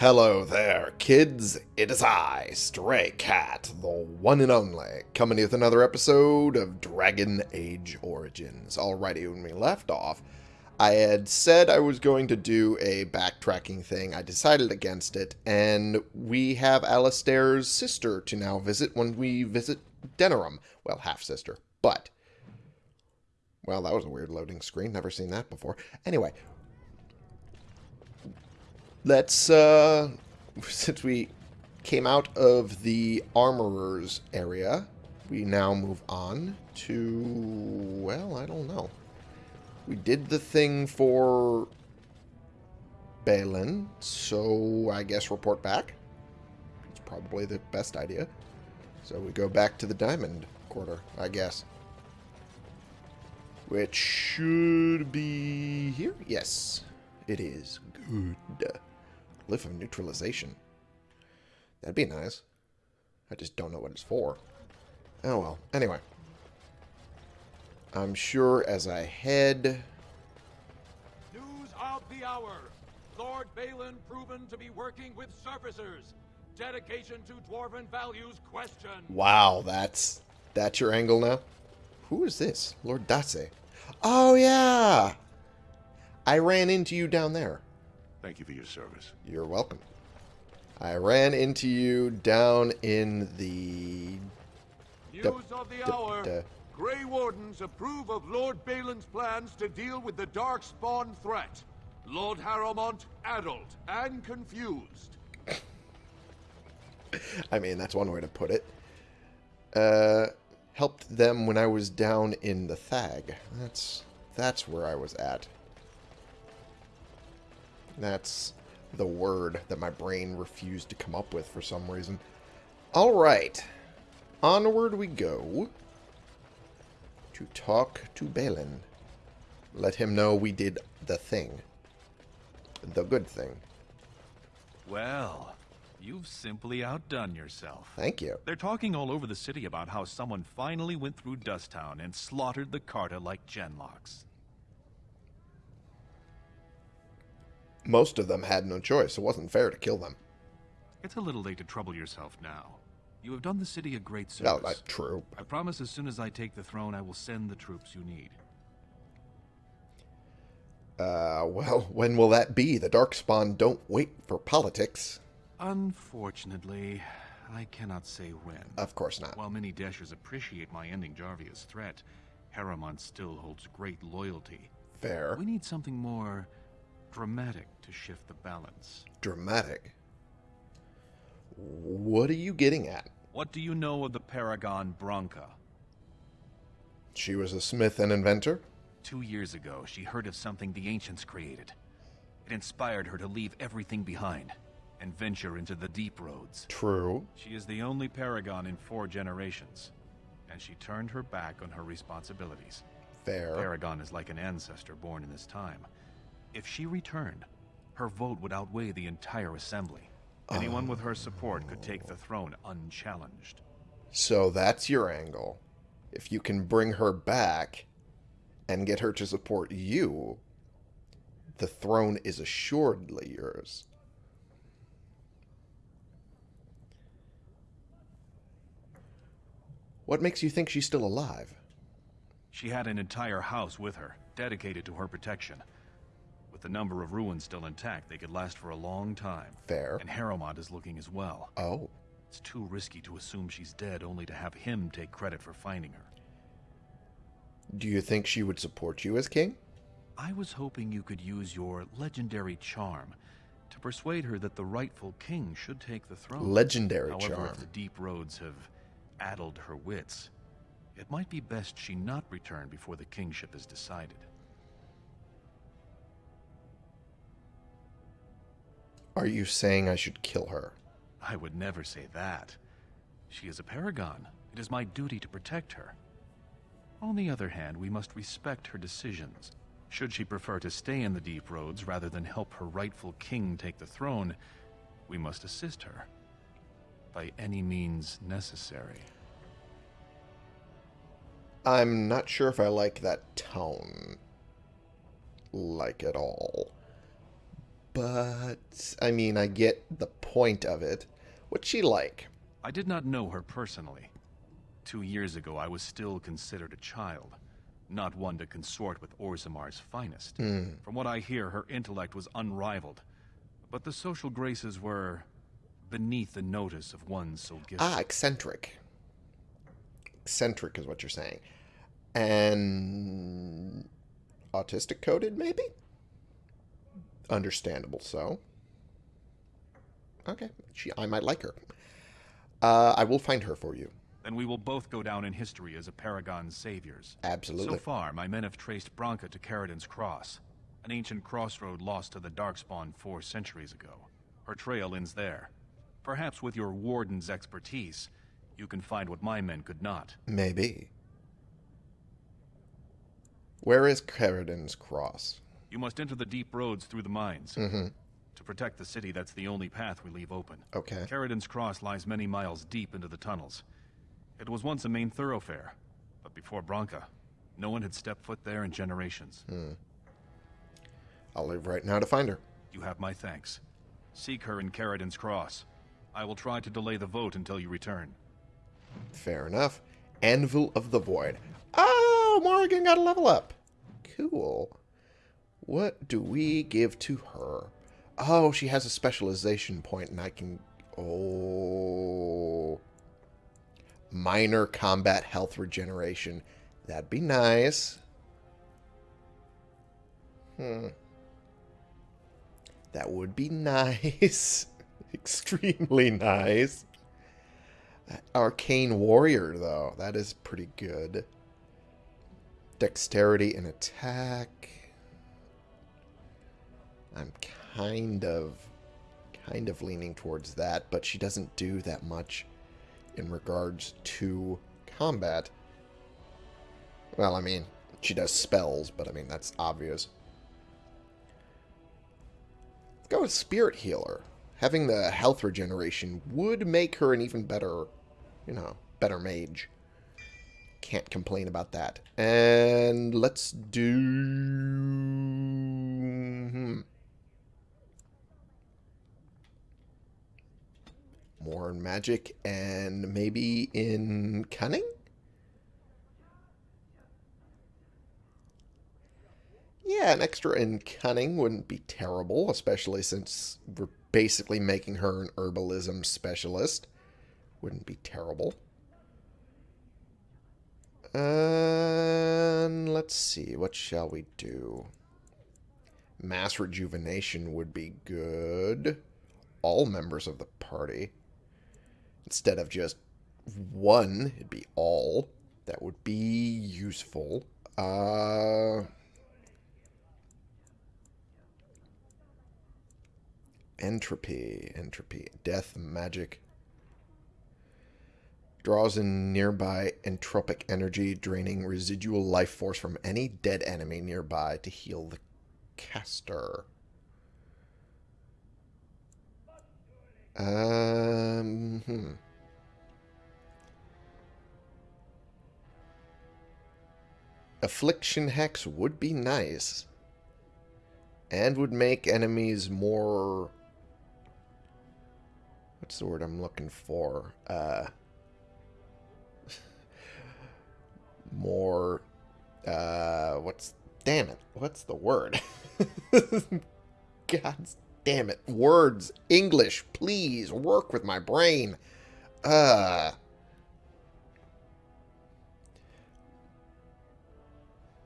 Hello there, kids. It is I, Stray Cat, the one and only, coming with another episode of Dragon Age Origins. Alrighty, when we left off, I had said I was going to do a backtracking thing. I decided against it, and we have Alistair's sister to now visit when we visit Denerim. Well, half-sister, but... Well, that was a weird loading screen. Never seen that before. Anyway, let's, uh, since we came out of the armorer's area, we now move on to, well, I don't know. We did the thing for Bhelen, so I guess report back. It's probably the best idea. So we go back to the Diamond Quarter, I guess. Which should be here? Yes, it is. Good. Glyph of neutralization. That'd be nice. I just don't know what it's for. Oh well. Anyway. I'm sure as I head... News of the hour. Lord Bhelen proven to be working with surfacers. Dedication to Dwarven values question. Wow, that's... That's your angle now? Who is this? Lord Dace. Oh, yeah! I ran into you down there. Thank you for your service. You're welcome. I ran into you down in the... News of the hour. Grey Wardens approve of Lord Bhelen's plans to deal with the Darkspawn threat. Lord Harrowmont adult and confused. I mean, that's one way to put it. Uh, helped them when I was down in the Thaig. That's that's where I was at. That's the word that my brain refused to come up with for some reason. All right. Onward we go to talk to Bhelen. Let him know we did the thing. The good thing. Well, you've simply outdone yourself. Thank you. They're talking all over the city about how someone finally went through Dusttown and slaughtered the Carta like Genlocks. Most of them had no choice. It wasn't fair to kill them. It's a little late to trouble yourself now. You have done the city a great No, service. that's true. I promise as soon as I take the throne, I will send the troops you need. Uh, well, when will that be? The Darkspawn don't wait for politics. Unfortunately, I cannot say when. Of course not. While many Dashers appreciate my ending Jarvia's threat, Harriman still holds great loyalty. Fair. We need something more dramatic to shift the balance. Dramatic. What are you getting at? What do you know of the Paragon Branka? She was a smith and inventor? Two years ago, she heard of something the Ancients created. It inspired her to leave everything behind and venture into the deep roads. True. She is the only Paragon in four generations, and she turned her back on her responsibilities. Fair. Paragon is like an ancestor born in this time. If she returned, her vote would outweigh the entire assembly. Anyone with her support could take the throne unchallenged. So that's your angle. If you can bring her back and get her to support you, the throne is assuredly yours. What makes you think she's still alive? She had an entire house with her, dedicated to her protection. With the number of ruins still intact, they could last for a long time. Fair. And Harrowmont is looking as well. Oh, It's too risky to assume she's dead only to have him take credit for finding her. do you think she would support you as king? I was hoping you could use your legendary charm to persuade her that the rightful king should take the throne. Legendary However, charm. if the deep roads have addled her wits, it might be best she not return before the kingship is decided. Are you saying I should kill her? I would never say that. She is a paragon. It is my duty to protect her. On the other hand, we must respect her decisions. Should she prefer to stay in the deep roads rather than help her rightful king take the throne, we must assist her. By any means necessary. I'm not sure if I like that tone. Like at all. But I mean, I get the point of it. What's she like? I did not know her personally. Two years ago, I was still considered a child, not one to consort with Orzammar's finest. From what I hear, her intellect was unrivaled, but the social graces were beneath the notice of one so gifted. Ah, eccentric. Eccentric is what you're saying. And autistic coded, maybe? Understandable so. Okay, she, I might like her. Uh, I will find her for you. Then we will both go down in history as a Paragon's saviors. Absolutely. So far, my men have traced Branka to Caridin's Cross, an ancient crossroad lost to the Darkspawn four centuries ago. Her trail ends there. Perhaps with your warden's expertise, you can find what my men could not. Maybe. Where is Caridin's Cross? You must enter the deep roads through the mines. Mm-hmm. To protect the city, that's the only path we leave open. Okay. Caridin's Cross lies many miles deep into the tunnels. It was once a main thoroughfare, but before Branka, no one had stepped foot there in generations. I'll leave right now to find her. You have my thanks. Seek her in Caridin's Cross. I will try to delay the vote until you return. Fair enough. Anvil of the Void. Oh, Morrigan got a level up. Cool. What do we give to her? Oh, she has a specialization point, and I can... Oh... Minor combat health regeneration. That'd be nice. Hmm. That would be nice. Extremely nice. Arcane Warrior, though. That is pretty good. Dexterity and attack. I'm kind of kind of leaning towards that, but she doesn't do that much in regards to combat. Well, I mean, she does spells, but I mean, that's obvious. Let's go with Spirit Healer. Having the health regeneration would make her an even better, you know, better mage. Can't complain about that. And let's do... Hmm. More in magic and maybe in cunning? Yeah, an extra in cunning wouldn't be terrible, especially since we're basically making her an herbalism specialist. Wouldn't be terrible. And let's see, what shall we do? Mass rejuvenation would be good. All members of the party. Instead of just one, it'd be all. That would be useful. Uh... Entropy, entropy, death, magic. Draws in nearby entropic energy, draining residual life force from any dead enemy nearby to heal the caster. Um, hmm. Affliction Hex would be nice. And would make enemies more... What's the word I'm looking for? Uh... More... Uh... What's... Damn it. What's the word? God damn it. Words. English. Please. Work with my brain. Uh...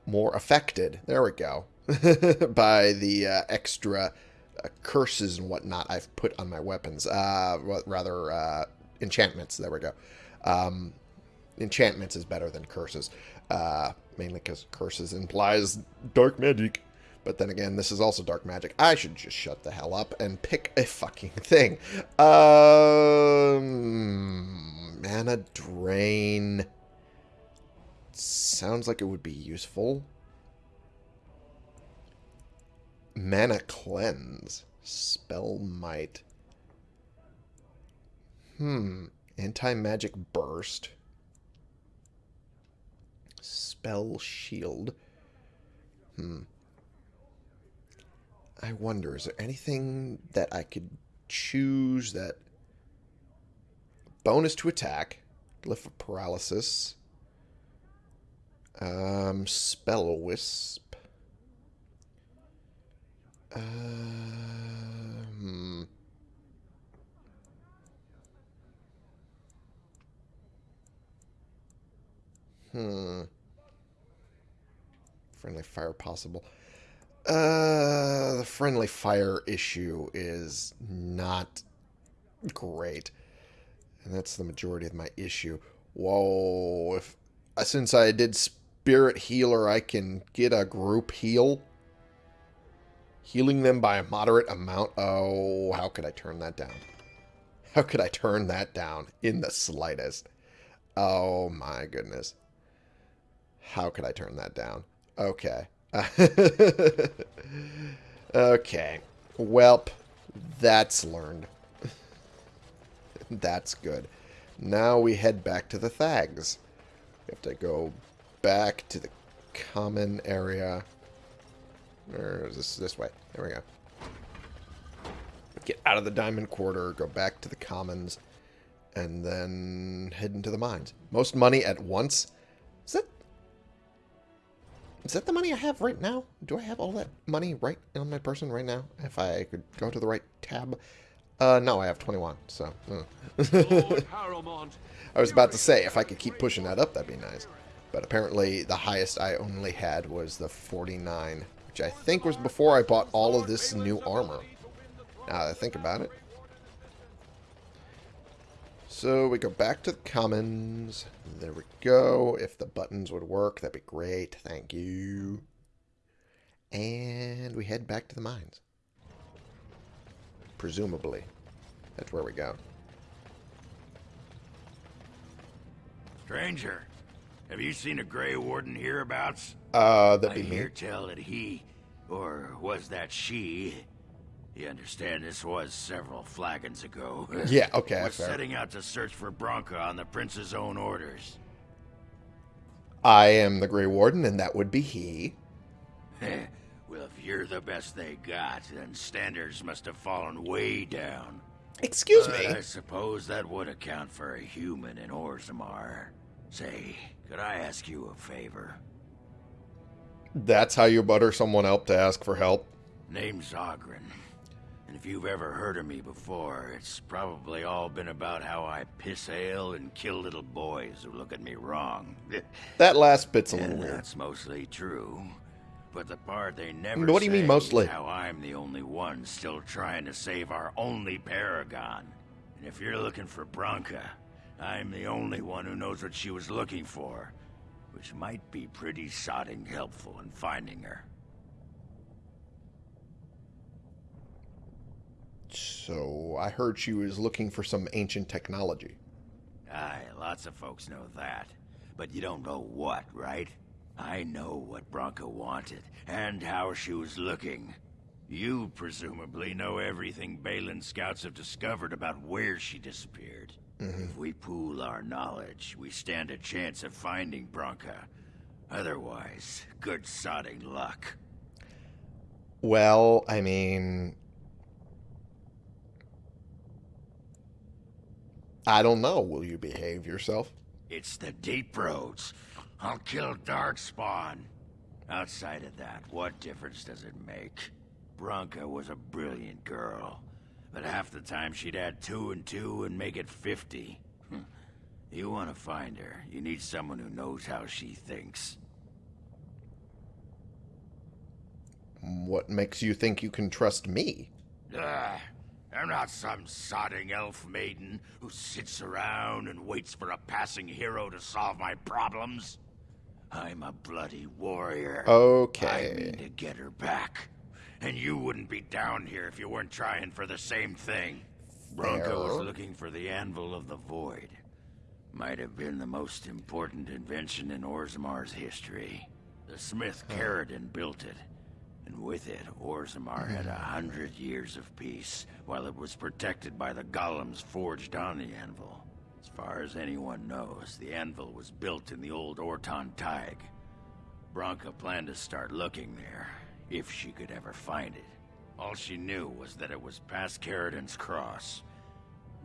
more affected. There we go. by the uh, extra uh, curses and whatnot I've put on my weapons. Uh, rather, uh, enchantments. There we go. Um, enchantments is better than curses. Uh, mainly because curses implies dark magic. But then again, this is also dark magic. I should just shut the hell up and pick a fucking thing. Um, mana drain. Sounds like it would be useful. Mana cleanse. Spell might. Hmm. Anti-magic burst. Spell shield. Hmm. I wonder, is there anything that I could choose that bonus to attack, glyph of paralysis, um, spell wisp, um, hmm, friendly fire possible. Uh, the friendly fire issue is not great. And that's the majority of my issue. Whoa, if uh, since I did spirit healer, I can get a group heal. Healing them by a moderate amount. Oh, how could I turn that down? How could I turn that down in the slightest? Oh my goodness. How could I turn that down? Okay. okay. Welp, that's learned. that's good. Now we head back to the Thaigs. We have to go back to the common area. Or is this this way? There we go. Get out of the diamond quarter, go back to the commons, and then head into the mines. Most money at once. Is that the money I have right now? Do I have all that money right on my person right now? If I could go to the right tab. Uh, no, I have 21, so... uh. I was about to say, if I could keep pushing that up, that'd be nice. But apparently, the highest I only had was the 49, which I think was before I bought all of this new armor. Now that I think about it. So we go back to the commons. There we go. If the buttons would work, that'd be great. Thank you. And we head back to the mines. Presumably. That's where we go. Stranger, have you seen a Grey Warden hereabouts? Uh, that'd I be me. hear tell that he, or was that she, you understand this was several flagons ago. Yeah, okay, was fair. setting out to search for Branka on the Prince's own orders. I am the Grey Warden, and that would be he. well, if you're the best they got, then standards must have fallen way down. Excuse But me. I suppose that would account for a human in Orzammar. Say, could I ask you a favor? That's how you butter someone up to ask for help. Name's Oghren. And if you've ever heard of me before, it's probably all been about how I piss ale and kill little boys who look at me wrong. That last bit's a little and weird. that's mostly true. But the part they never What do you mean mostly? how I'm the only one still trying to save our only paragon. And if you're looking for Branka, I'm the only one who knows what she was looking for. Which might be pretty sodding helpful in finding her. So, I heard she was looking for some ancient technology. Aye, lots of folks know that. But you don't know what, right? I know what Branka wanted, and how she was looking. You presumably know everything Bhelen scouts have discovered about where she disappeared. Mm-hmm. If we pool our knowledge, we stand a chance of finding Branka. Otherwise, good sodding luck. Well, I mean... I don't know. Will you behave yourself? It's the deep roads. I'll kill Darkspawn. Outside of that, what difference does it make? Branka was a brilliant girl, but half the time she'd add two and two and make it fifty. Hmm. You want to find her, you need someone who knows how she thinks. What makes you think you can trust me? Ah, I'm not some sodding elf maiden who sits around and waits for a passing hero to solve my problems. I'm a bloody warrior. Okay. I mean to get her back. And you wouldn't be down here if you weren't trying for the same thing. Branka was looking for the Anvil of the Void. Might have been the most important invention in Orzammar's history. The smith Caridin built it. And with it, Orzammar had a hundred years of peace, while it was protected by the golems forged on the anvil. As far as anyone knows, the anvil was built in the old Ortan Tig. Branka planned to start looking there, if she could ever find it. All she knew was that it was past Caridin's Cross.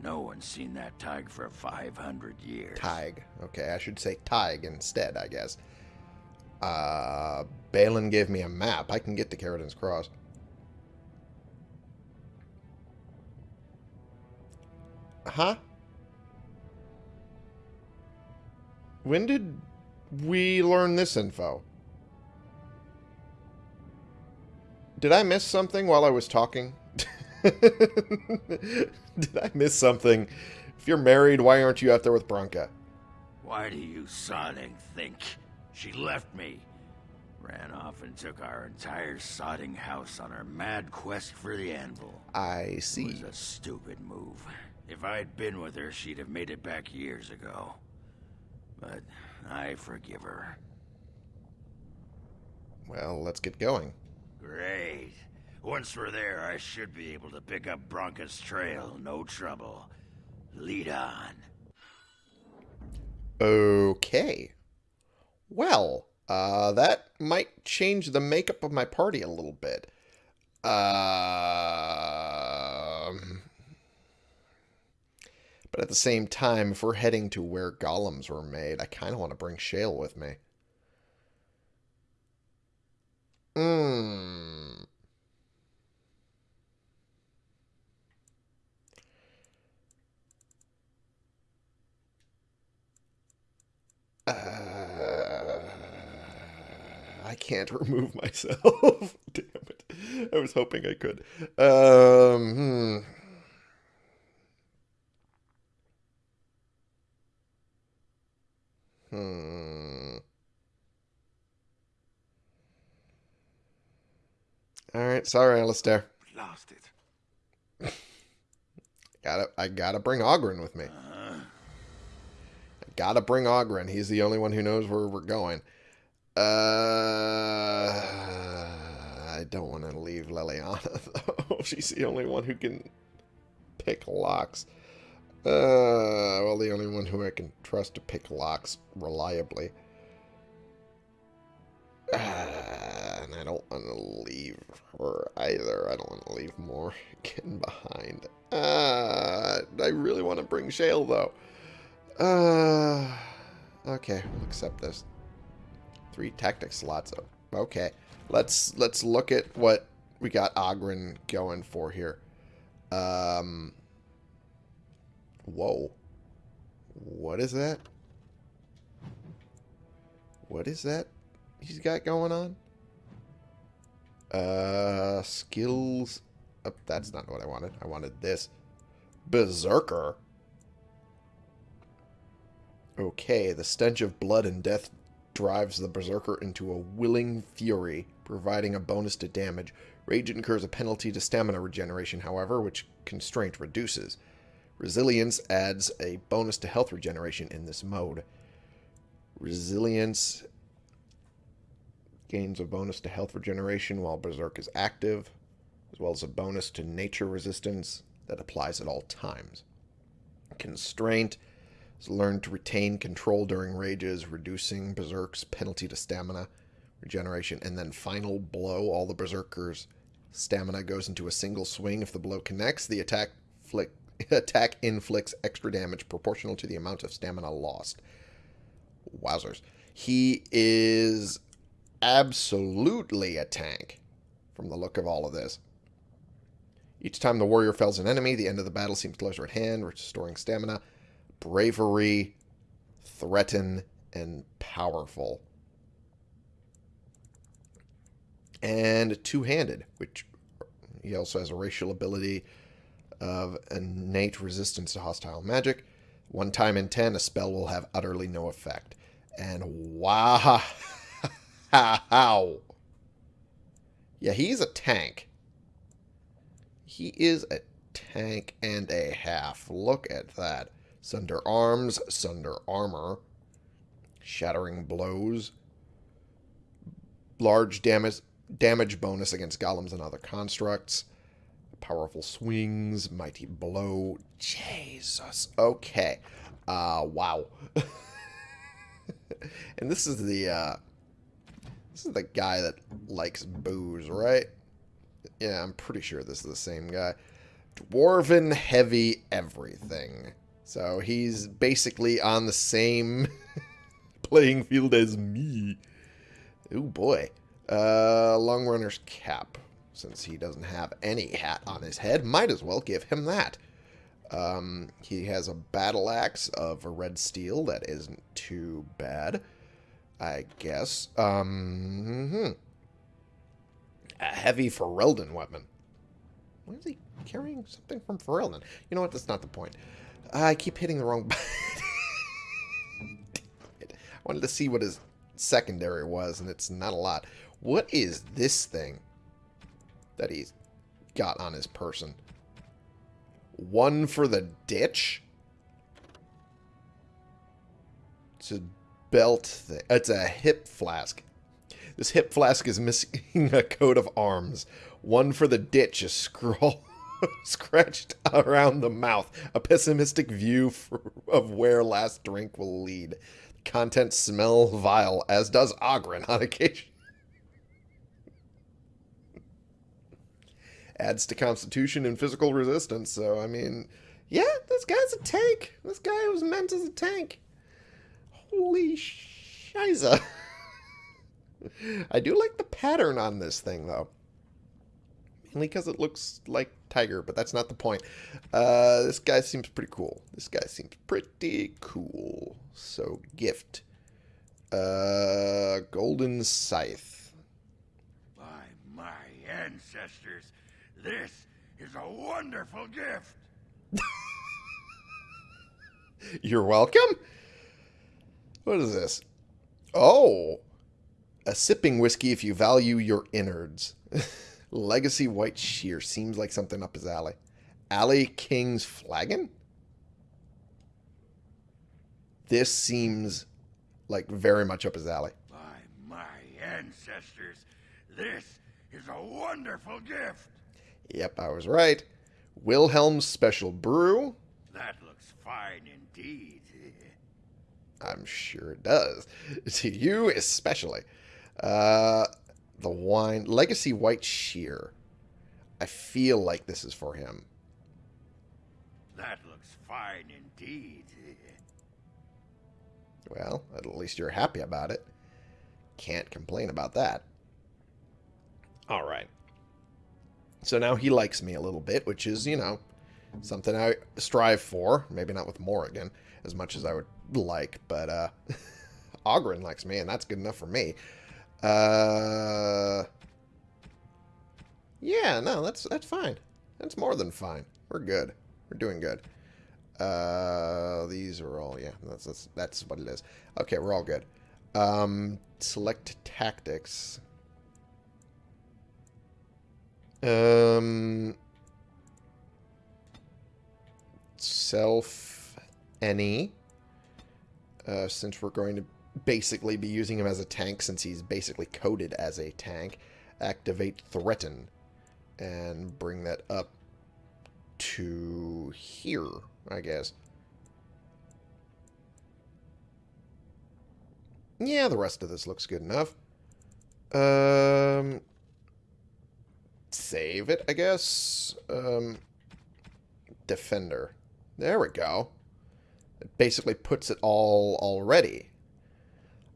No one's seen that Tig for 500 years. Tig. Okay, I should say Tig instead, I guess. Uh, Bhelen gave me a map. I can get to Caridin's Cross. Huh? When did we learn this info? Did I miss something while I was talking? Did I miss something? If you're married, why aren't you out there with Branka? Why do you sodding think? She left me. Ran off and took our entire sodding house on her mad quest for the anvil. I see. It was a stupid move. If I'd been with her, she'd have made it back years ago. But I forgive her. Well, let's get going. Great. Once we're there, I should be able to pick up Branka's trail, no trouble. Lead on. Okay. Well, uh, that might change the makeup of my party a little bit. Um, but at the same time, if we're heading to where golems were made, I kind of want to bring Shale with me. Hmm. Uh, I can't remove myself. Damn it. I was hoping I could. Um, hmm. Hmm. All right, sorry, Alistair. Lost it. Gotta, I gotta bring Oghren with me. Uh, I gotta bring Oghren. He's the only one who knows where we're going. Uh, I don't want to leave Leliana though. She's the only one who can pick locks. Uh, well, the only one who I can trust to pick locks reliably. Uh, and I don't want to leave her either. I don't want to leave Morgan behind. Uh, I really want to bring Shale though. Uh, okay, we'll accept this. Three tactic slots. Okay, let's let's look at what we got Oghren going for here. Um, whoa, what is that? What is that he's got going on? Uh, skills. Oh, that's not what I wanted. I wanted this. Berserker. Okay, the stench of blood and death drives the Berserker into a willing fury, providing a bonus to damage. Rage incurs a penalty to stamina regeneration, however, which Constraint reduces. Resilience adds a bonus to health regeneration in this mode. Resilience gains a bonus to health regeneration while Berserk is active, as well as a bonus to nature resistance that applies at all times. Constraint is learned to retain control during rages, reducing Berserk's penalty to stamina regeneration, and then final blow. All the Berserkers' stamina goes into a single swing. If the blow connects, the attack flick, attack inflicts extra damage proportional to the amount of stamina lost. Wowzers. He is absolutely a tank from the look of all of this. Each time the warrior fells an enemy, the end of the battle seems closer at hand, restoring stamina. Bravery, threaten, and powerful. And two-handed, which he also has a racial ability of innate resistance to hostile magic. One time in ten, a spell will have utterly no effect. And wow. Yeah, he's a tank. He is a tank and a half. Look at that. Sunder arms, sunder armor, shattering blows, large damage damage bonus against golems and other constructs, powerful swings, mighty blow. Jesus. Okay. Uh wow. and this is the uh this is the guy that likes booze, right? Yeah, I'm pretty sure this is the same guy. Dwarven Heavy Everything. So he's basically on the same playing field as me. Oh boy. Uh, Long Runner's Cap. Since he doesn't have any hat on his head, might as well give him that. Um, he has a battle axe of red steel that isn't too bad, I guess. Um, hmm. A heavy Ferelden weapon. Why is he carrying something from Ferelden? You know what? That's not the point. I keep hitting the wrong button. I wanted to see what his secondary was, and it's not a lot. What is this thing that he's got on his person? One for the ditch? It's a belt thing. It's a hip flask. This hip flask is missing a coat of arms. One for the ditch, a scroll scratched around the mouth. A pessimistic view for, of where last drink will lead. Contents smell vile, as does Oghren on occasion. Adds to constitution and physical resistance, so I mean, yeah, this guy's a tank. This guy was meant as a tank. Holy shiza. I do like the pattern on this thing, though. Mainly because it looks like tiger, but that's not the point. Uh, this guy seems pretty cool. This guy seems pretty cool. So, gift. Uh, golden scythe. By my ancestors, this is a wonderful gift. You're welcome. What is this? Oh, a sipping whiskey if you value your innards. Legacy White Shear seems like something up his alley. Alley King's Flagon? This seems like very much up his alley. By my ancestors, this is a wonderful gift. Yep, I was right. Wilhelm's Special Brew. That looks fine indeed. I'm sure it does. To you especially. Uh, the wine. Legacy White Shear. I feel like this is for him. That looks fine indeed. Well, at least you're happy about it. Can't complain about that. All right. So now he likes me a little bit, which is, you know, something I strive for. Maybe not with Morrigan as much as I would like, but uh, Oghren likes me, and that's good enough for me. Uh, yeah, no, that's that's fine. That's more than fine. We're good. We're doing good. Uh, these are all yeah. That's that's that's what it is. Okay, we're all good. Um, select tactics. Um, self any. Uh, since we're going to basically be using him as a tank, since he's basically coded as a tank, activate threaten and bring that up to here, I guess. Yeah, the rest of this looks good enough. Um, save it, I guess. Um, defender. There we go. It basically puts it all already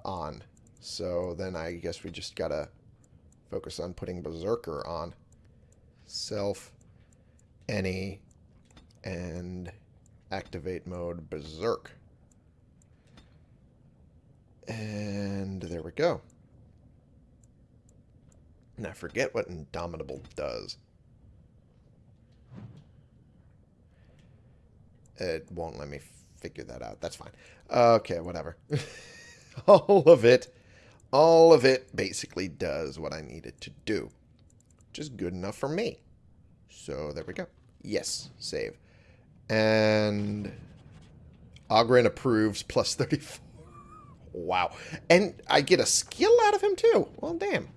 on. So then I guess we just gotta focus on putting Berserker on. Self, any, and activate mode Berserk. And there we go. Now forget what Indomitable does. It won't let me figure that out. That's fine. Okay, whatever. all of it, all of it basically does what I need it to do. Which is good enough for me. So there we go. Yes, save. And Oghren approves plus 34. Wow. And I get a skill out of him too. Well, damn.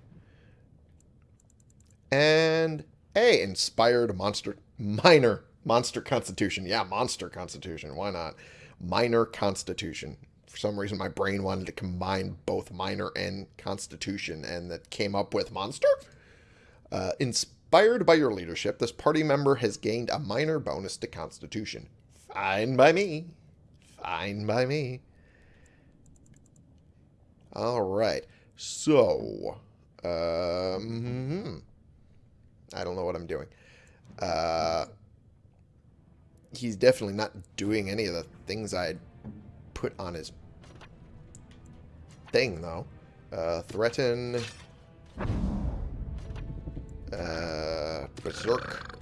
And a inspired monster minor monster constitution. Yeah, monster constitution. Why not? Minor constitution. For some reason my brain wanted to combine both minor and constitution and that came up with monster. Uh, Inspired by your leadership, this party member has gained a minor bonus to Constitution. Fine by me. Fine by me. Alright. So, um, I don't know what I'm doing. Uh, he's definitely not doing any of the things I put on his thing, though. Uh, threaten. Uh, berserk.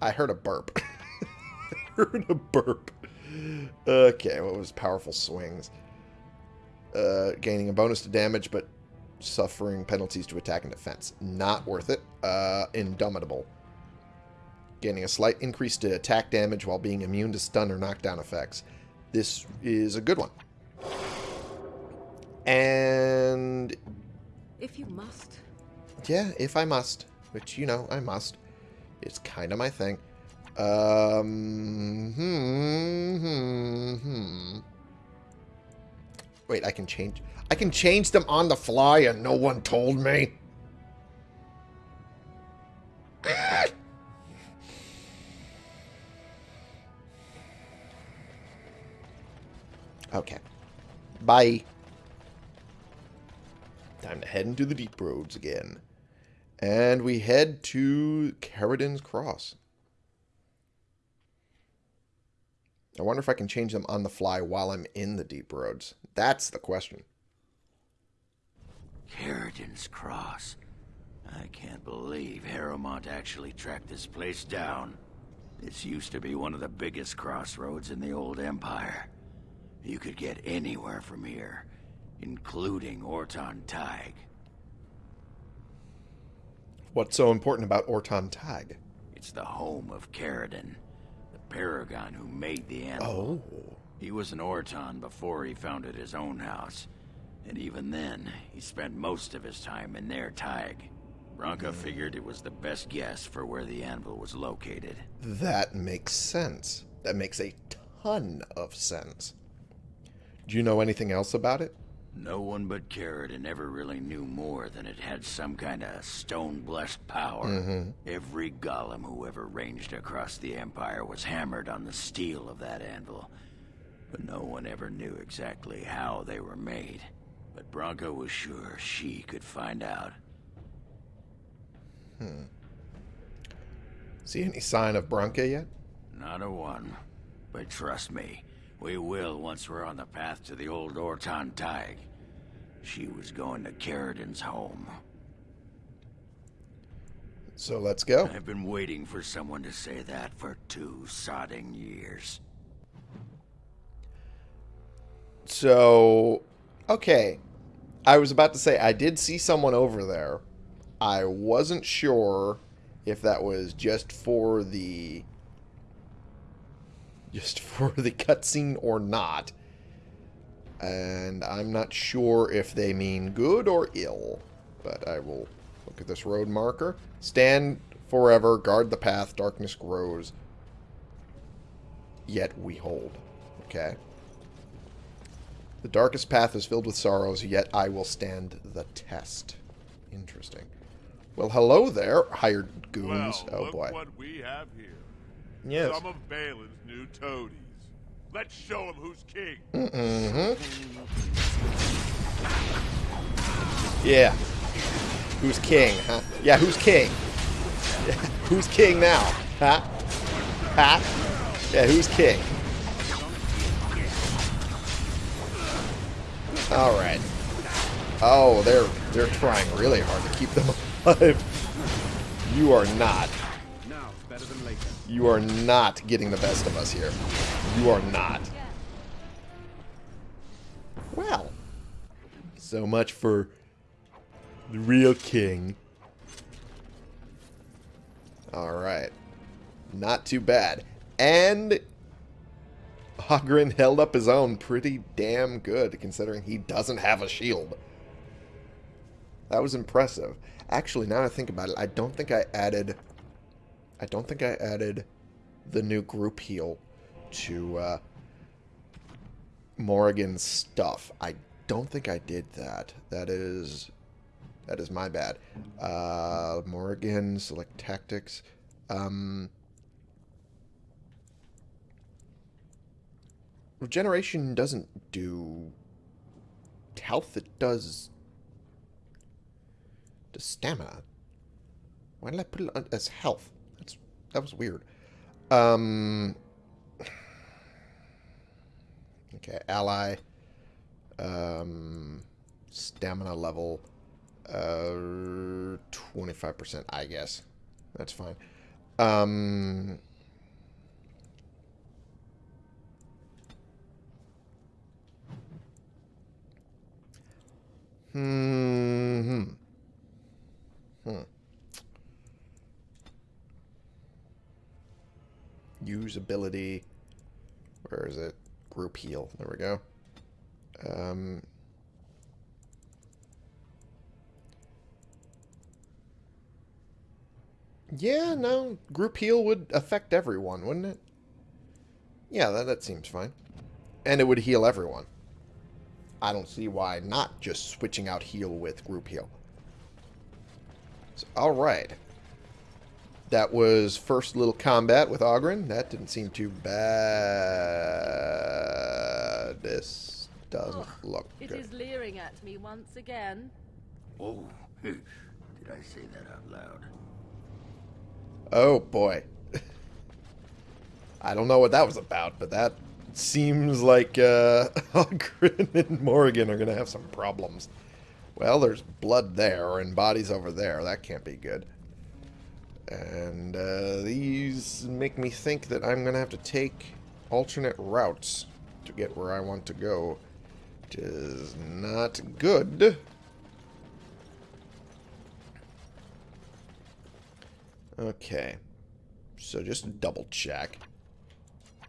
I heard a burp. heard a burp. Okay, what was powerful swings? Uh, gaining a bonus to damage, but suffering penalties to attack and defense. Not worth it. Uh, Indomitable. Gaining a slight increase to attack damage while being immune to stun or knockdown effects. This is a good one. And If you must. yeah, if I must, which you know I must, it's kind of my thing. Um, hmm, hmm, hmm. Wait, I can change. I can change them on the fly, and no one told me. Okay. Bye. Time to head into the deep roads again. And we head to Caridin's Cross. I wonder if I can change them on the fly while I'm in the deep roads. That's the question. Caridin's Cross. I can't believe Harrowmont actually tracked this place down. This used to be one of the biggest crossroads in the old Empire. You could get anywhere from here, including Ortan Tig. What's so important about Ortan Tag? It's the home of Caridin, the paragon who made the animal. Oh. He was an Ortan before he founded his own house. And even then, he spent most of his time in their Tig. Branka hmm. figured it was the best guess for where the anvil was located. That makes sense. That makes a ton of sense. Do you know anything else about it? No one but Caridin ever really knew more than it had some kind of stone-blessed power. Mm-hmm. Every golem who ever ranged across the Empire was hammered on the steel of that anvil. But no one ever knew exactly how they were made. But Branka was sure she could find out. Hmm. See any sign of Branka yet? Not a one. But trust me, we will once we're on the path to the old Ortan Tig. She was going to Caridin's home. So let's go. I've been waiting for someone to say that for two sodding years. So, okay. I was about to say, I did see someone over there. I wasn't sure if that was just for the. Just for the cutscene or not. And I'm not sure if they mean good or ill. But I will look at this road marker. Stand forever, guard the path, darkness grows. Yet we hold. Okay. The darkest path is filled with sorrows, yet I will stand the test. Interesting. Well, hello there, hired goons. Well, oh boy. what we have here. Yes. Some of Bhelen's new toadies. Let's show him who's king. Mm-hmm. Yeah. Who's king, huh? Yeah, who's king? who's king now? Huh? Huh? Yeah, who's king? All right. Oh, they're they're trying really hard to keep them alive. You are not. Now, better than later. You are not getting the best of us here. You are not. Well, so much for the real king. Alright. Not too bad. And Oghren held up his own pretty damn good, considering he doesn't have a shield. That was impressive. Actually, now I think about it, I don't think I added... I don't think I added the new group heal to uh, Morrigan's stuff. I don't think I did that. That is That is my bad. Uh, Morgan, select tactics. Um, regeneration doesn't do health. It does does stamina. Why did I put it as health? That was weird. Um. Okay, ally. Um, stamina level. Uh, 25%, I guess. That's fine. Um... Hmm. Hmm. Usability. Where is it? Group heal. There we go. Um, yeah, no. Group heal would affect everyone, wouldn't it? Yeah, that, that seems fine. And it would heal everyone. I don't see why not just switching out heal with group heal. So, Alright. That was first little combat with Oghren. That didn't seem too bad. This doesn't look It good. is leering at me once again. Oh, did I say that out loud? Oh boy. I don't know what that was about, but that seems like uh, Oghren and Morrigan are going to have some problems. Well, there's blood there and bodies over there. That can't be good. And uh, these make me think that I'm going to have to take alternate routes to get where I want to go. Which is not good. Okay. So just double check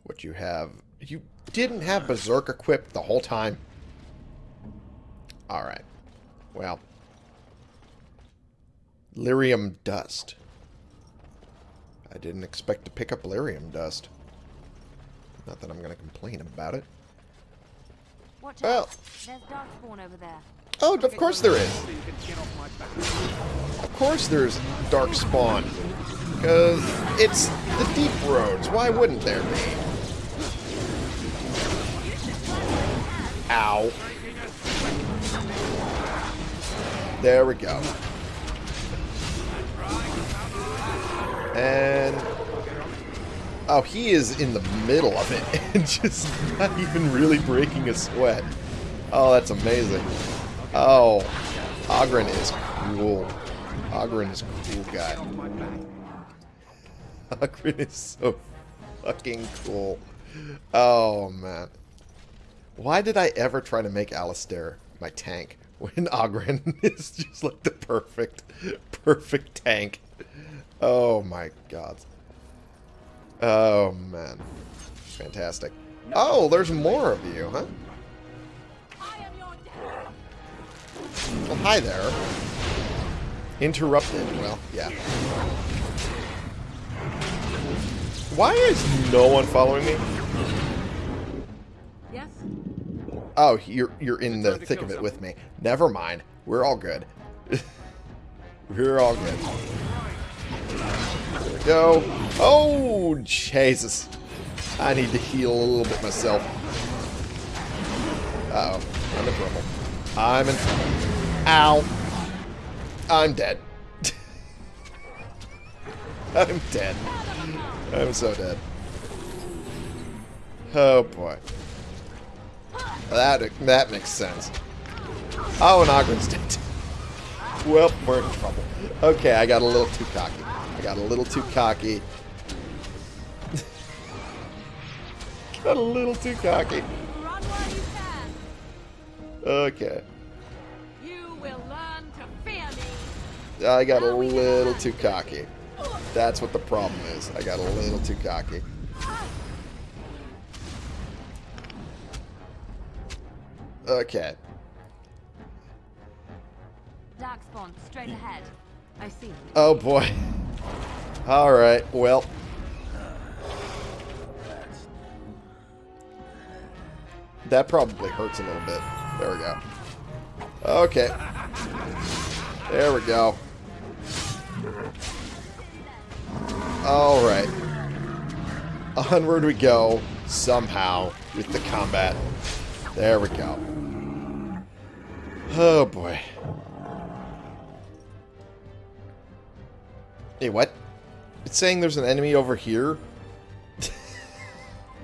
what you have. You didn't have Berserk equipped the whole time? Alright. Well. Lyrium Dust. I didn't expect to pick up Lyrium Dust. Not that I'm going to complain about it. Watch Well-. There's Darkspawn over there. Oh, of course there is. So you can get off my back. Of course there's Dark Spawn. Because it's the Deep Roads. Why wouldn't there be? Ow. There we go. And... Oh, he is in the middle of it and just not even really breaking a sweat. Oh, that's amazing. Oh, Oghren is cool. Oghren is a cool guy. Oghren is so fucking cool. Oh, man. Why did I ever try to make Alistair my tank when Oghren is just like the perfect, perfect tank? Oh my god. Oh man. Fantastic. Oh, there's more of you, huh? Well, hi there. Interrupted. Well, yeah. Why is no one following me? Yes? Oh, you're you're in the thick of it with me. Never mind. We're all good. We're all good. There we go. Oh, Jesus. I need to heal a little bit myself. Uh oh I'm in trouble. I'm in trouble. Ow. I'm dead. I'm dead. I'm so dead. Oh, boy. That that makes sense. Oh, and Oghren's dead. well, we're in trouble. Okay, I got a little too cocky. Got a little too cocky. got a little too cocky. Run while you can. Okay. You will learn to fear me. I got a little too cocky. That's what the problem is. I got a little too cocky. Okay. Darkspawn, straight ahead. I see. Oh boy. Alright, well. That probably hurts a little bit. There we go. Okay. There we go. Alright. Onward we go, somehow, with the combat. There we go. Oh boy. Hey, what? It's saying there's an enemy over here?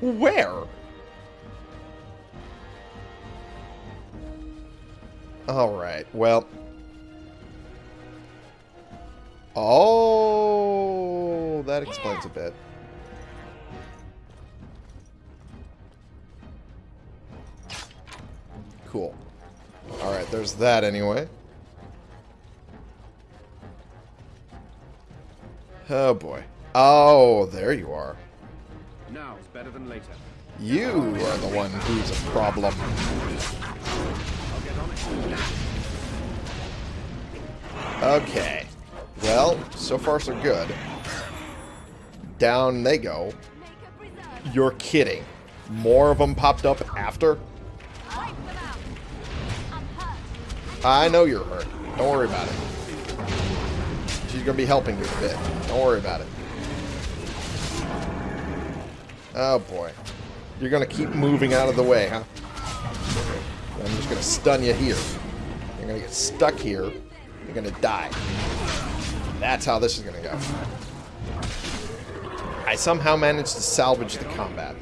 Where? Alright, well. Oh, that explains a bit. Cool. Alright, there's that anyway. Oh boy. Oh, there you are. Now is better than later. You are the one who's a problem. I'll get on it. Okay. Well, so far so good. Down they go. You're kidding. More of them popped up after? I know you're hurt. Don't worry about it. She's going to be helping you a bit. Don't worry about it. Oh, boy. You're going to keep moving out of the way, huh? I'm just going to stun you here. You're going to get stuck here. You're going to die. That's how this is going to go. I somehow managed to salvage the combat.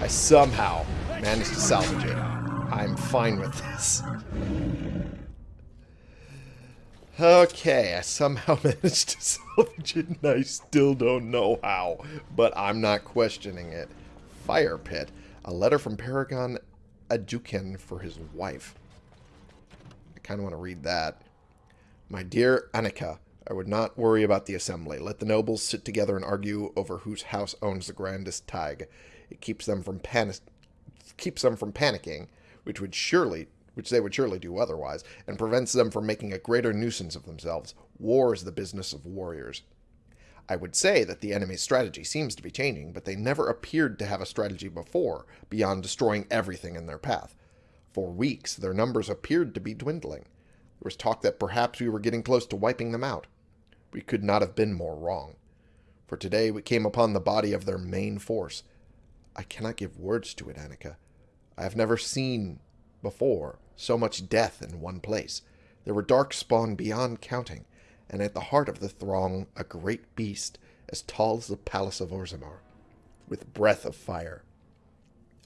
I somehow managed to salvage it. I'm fine with this. Okay, I somehow managed to salvage it, and I still don't know how, but I'm not questioning it. Fire Pit. A letter from Paragon Aeducan for his wife. I kind of want to read that. My dear Annika, I would not worry about the assembly. Let the nobles sit together and argue over whose house owns the grandest thaig. It keeps them from panic keeps them from panicking, which would surely which they would surely do otherwise, and prevents them from making a greater nuisance of themselves. War is the business of warriors. I would say that the enemy's strategy seems to be changing, but they never appeared to have a strategy before, beyond destroying everything in their path. For weeks, their numbers appeared to be dwindling. There was talk that perhaps we were getting close to wiping them out. We could not have been more wrong. For today we came upon the body of their main force. I cannot give words to it, Annika. I have never seen before so much death in one place. There were dark spawn beyond counting, and at the heart of the throng a great beast as tall as the palace of Orzammar, with breath of fire.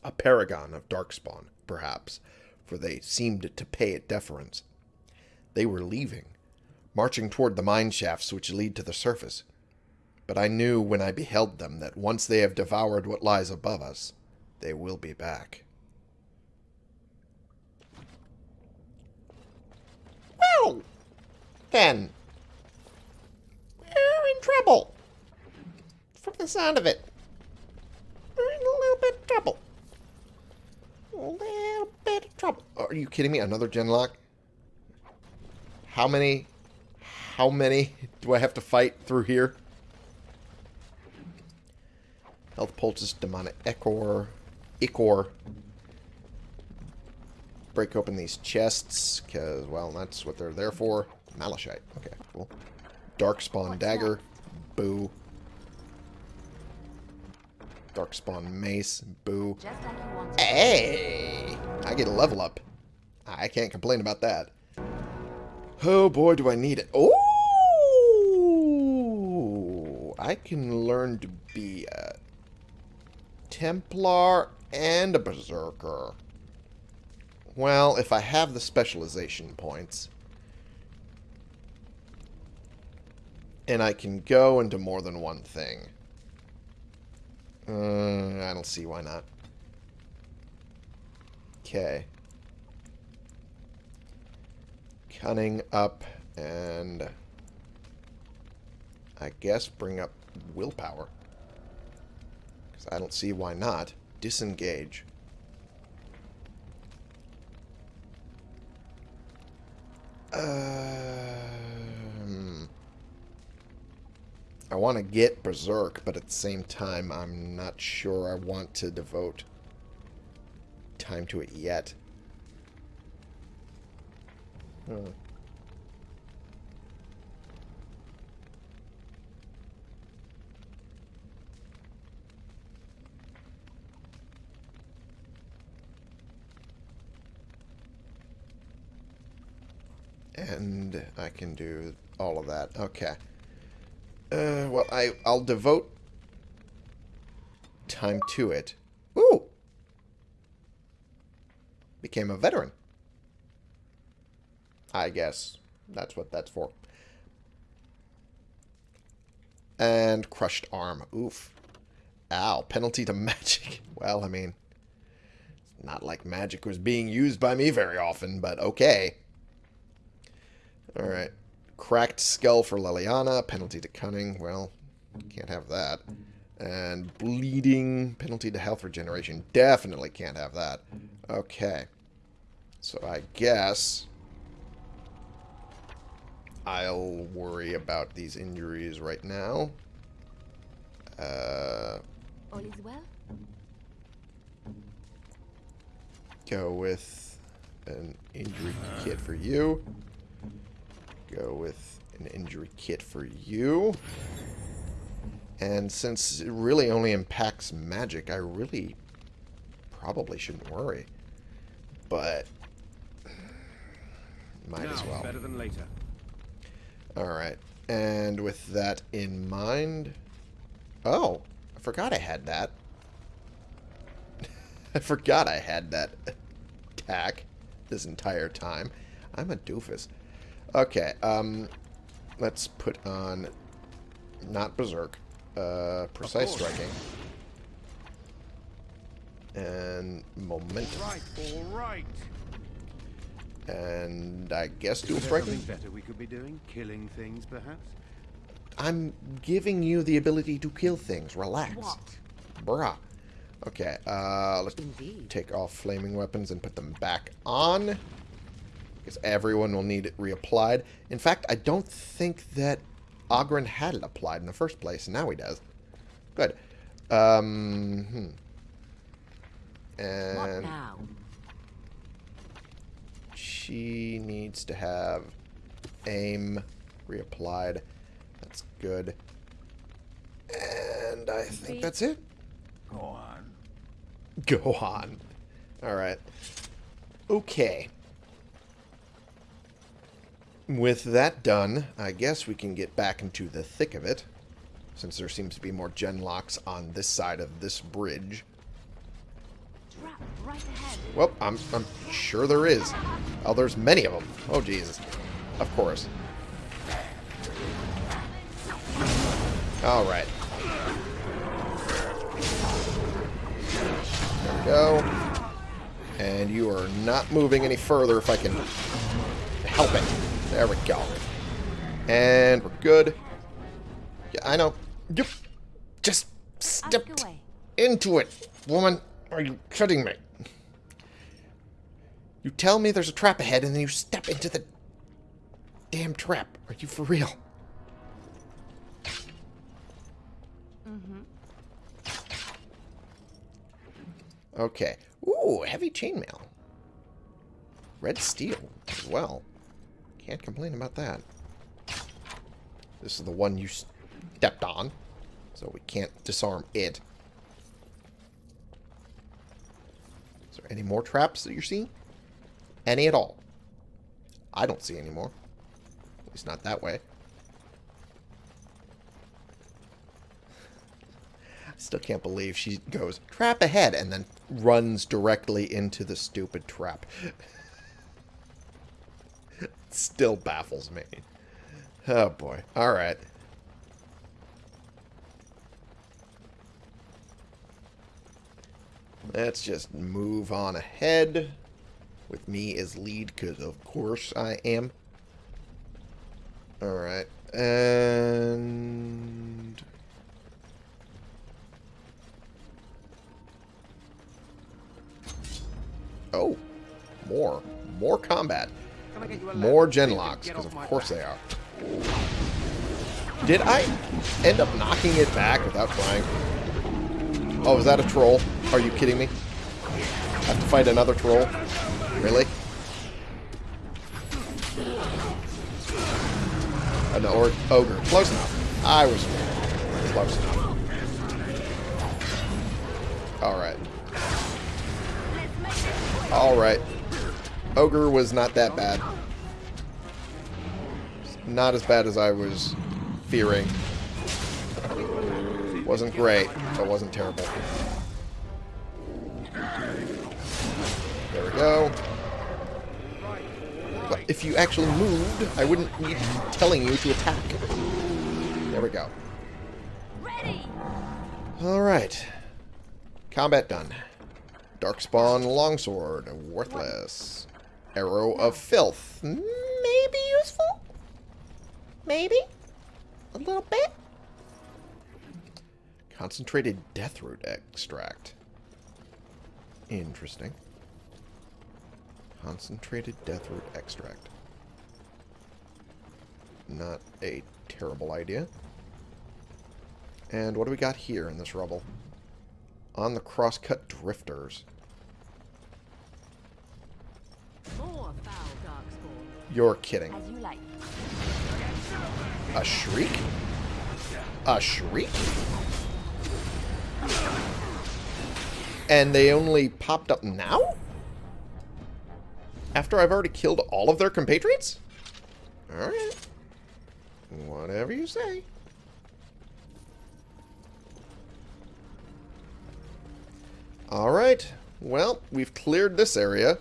A paragon of darkspawn, perhaps, for they seemed to pay it deference. They were leaving, marching toward the mine shafts which lead to the surface. But I knew when I beheld them that once they have devoured what lies above us, they will be back. Well, then, we're in trouble. From the sound of it, we're in a little bit of trouble. A little bit of trouble. Are you kidding me? Another genlock? How many? How many do I have to fight through here? Health pulses, demonic Echor, Ichor. Break open these chests, because, well, that's what they're there for. Malachite. Okay, cool. Darkspawn Dagger. Boo. Darkspawn Mace. Boo. Like. Hey! I get a level up. I can't complain about that. Oh boy, do I need it. Oh! I can learn to be a Templar and a Berserker. Well, if I have the specialization points, and I can go into more than one thing. Uh, I don't see why not. Okay. Cunning up and I guess bring up willpower. Because I don't see why not. Disengage. Um, I want to get Berserk, but at the same time, I'm not sure I want to devote time to it yet. Hmm. And I can do all of that. Okay. Uh, well, I, I'll devote time to it. Ooh! Became a veteran. I guess that's what that's for. And crushed arm. Oof. Ow. Penalty to magic. Well, I mean, it's not like magic was being used by me very often, but okay. Alright. Cracked skull for Leliana. Penalty to cunning. Well, can't have that. And bleeding. Penalty to health regeneration. Definitely can't have that. Okay. So I guess... I'll worry about these injuries right now. Uh, All is well? go with an injury kit for you. Go with an injury kit for you. And since it really only impacts magic, I really probably shouldn't worry. But might now as well. better than later. Alright. And with that in mind... Oh, I forgot I had that. I forgot I had that attack this entire time. I'm a doofus. Okay, um... Let's put on... Not Berserk. Uh, Precise. Striking. And Momentum. Right, all right. And I guess Dual Is there Striking? better we could be doing? Killing things, perhaps? I'm giving you the ability to kill things. Relax. What? Bruh. Okay, uh, let's Indeed. take off flaming weapons and put them back on. Because everyone will need it reapplied. In fact, I don't think that Oghren had it applied in the first place, and now he does. Good. Um, hmm. What And now? she needs to have aim reapplied. That's good. And I think that's it. Go on. Go on. Alright. Okay. With that done, I guess we can get back into the thick of it. Since there seems to be more genlocks on this side of this bridge. Right ahead. Well, I'm, I'm sure there is. Oh, there's many of them. Oh, Jesus. Of course. Alright. There we go. And you are not moving any further if I can help it. There we go. And we're good. Yeah, I know. You just stepped into it. Woman, are you kidding me? You tell me there's a trap ahead and then you step into the damn trap. Are you for real? Okay. Ooh, heavy chainmail. Red steel as well. Can't complain about that. This is the one you stepped on, so we can't disarm it. Is there any more traps that you're seeing? Any at all? I don't see any more. At least not that way. I still can't believe she goes, trap ahead, and then runs directly into the stupid trap. still baffles me. Oh boy. Alright. Let's just move on ahead. With me as lead, because of course I am. Alright. And... Oh. More. More combat. Can I get you a More genlocks, because of course they are. Did I end up knocking it back without trying? Oh, is that a troll? Are you kidding me? I have to fight another troll? Really? An or ogre. Close enough. I was close enough. Alright. Alright. Ogre was not that bad. not as bad as I was fearing. Wasn't great, but wasn't terrible. There we go. But if you actually moved, I wouldn't be telling you to attack. There we go. Alright. Combat done. Darkspawn Longsword, worthless. Arrow of Filth, maybe useful? Maybe? A little bit? Concentrated Deathroot Extract. Interesting. Concentrated Deathroot Extract. Not a terrible idea. And what do we got here in this rubble? On the crosscut drifters. More foul darkspawn. You're kidding. You like. A shriek? A shriek? And they only popped up now? After I've already killed all of their compatriots? Alright. Whatever you say. Alright. Well, we've cleared this area.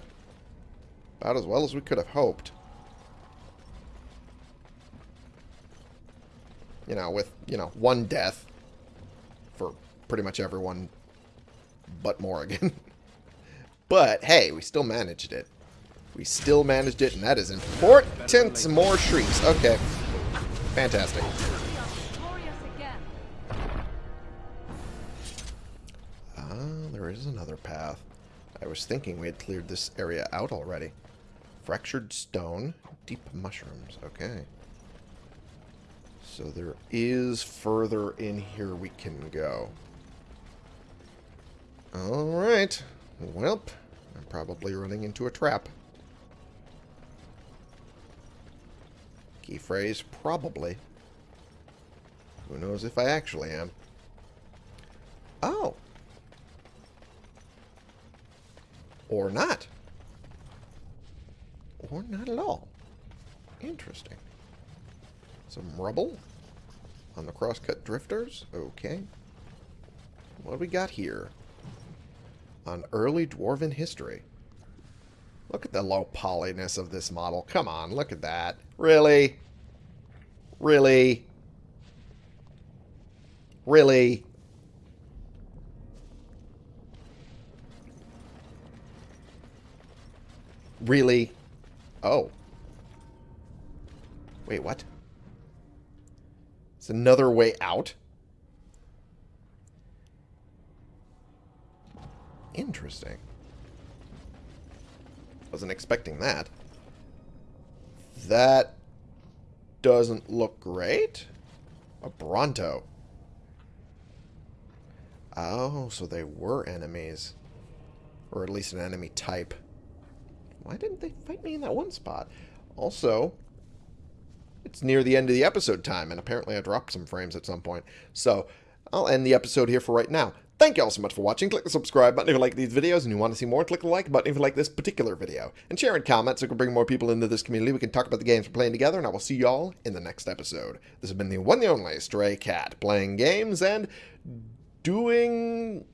About as well as we could have hoped. You know, with, you know, one death for pretty much everyone but Morrigan. but, hey, we still managed it. We still managed it, and that is important. More shrieks. Okay. Fantastic. Ah, there is another path. I was thinking we had cleared this area out already. Fractured stone, deep mushrooms. Okay. So there is further in here we can go. Alright. Welp. I'm probably running into a trap. Key phrase, probably. Who knows if I actually am. Oh. Or not. Or not at all. Interesting. Some rubble on the crosscut drifters. Okay. What do we got here? On early dwarven history. Look at the low polyness of this model. Come on, look at that. Really? Really? Really? Really? Oh. Wait, what? It's another way out? Interesting. Wasn't expecting that. That doesn't look great. A Bronto. Oh, so they were enemies. Or at least an enemy type. Why didn't they fight me in that one spot? Also, it's near the end of the episode time, and apparently I dropped some frames at some point. So, I'll end the episode here for right now. Thank you all so much for watching. Click the subscribe button if you like these videos and you want to see more. Click the like button if you like this particular video. And share and comment so we can bring more people into this community. We can talk about the games we're playing together, and I will see you all in the next episode. This has been the one and only Stray Cat, playing games and doing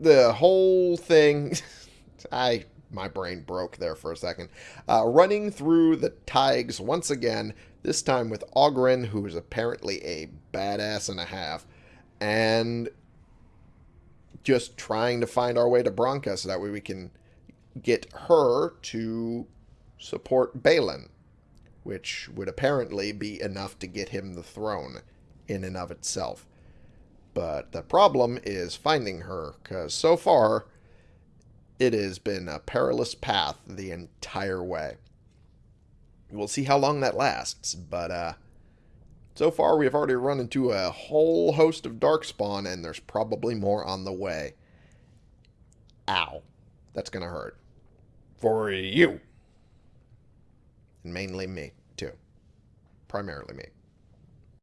the whole thing. I my brain broke there for a second. Uh, running through the Thaigs once again, this time with Oghren, who is apparently a badass and a half, and just trying to find our way to Branka so that way we can get her to support Bhelen, which would apparently be enough to get him the throne in and of itself. But the problem is finding her, because so far it has been a perilous path the entire way. We'll see how long that lasts, but uh, so far we've already run into a whole host of Darkspawn, and there's probably more on the way. Ow. That's going to hurt. For you. And mainly me, too. Primarily me.